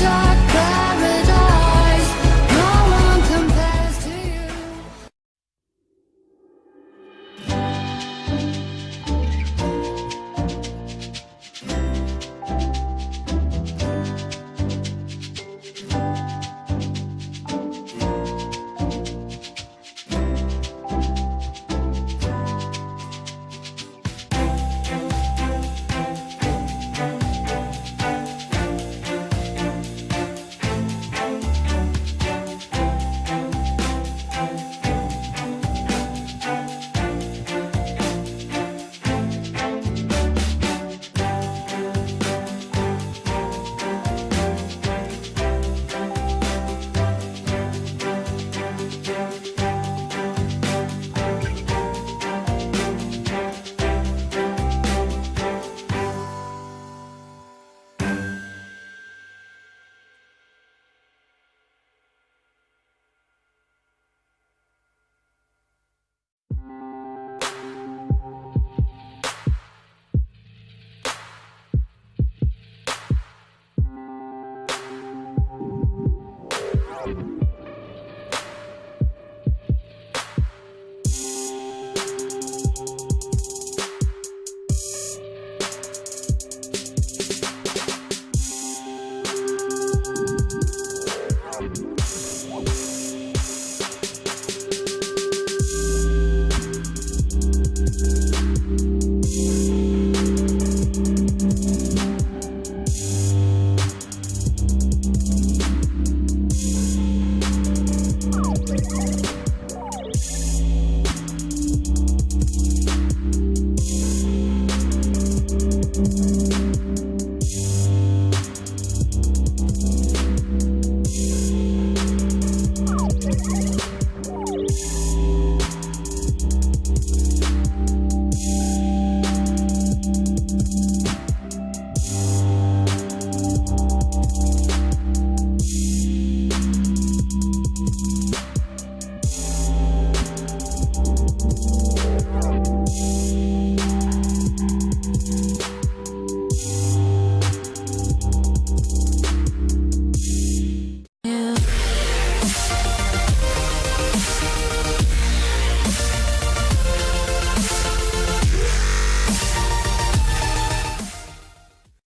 dark.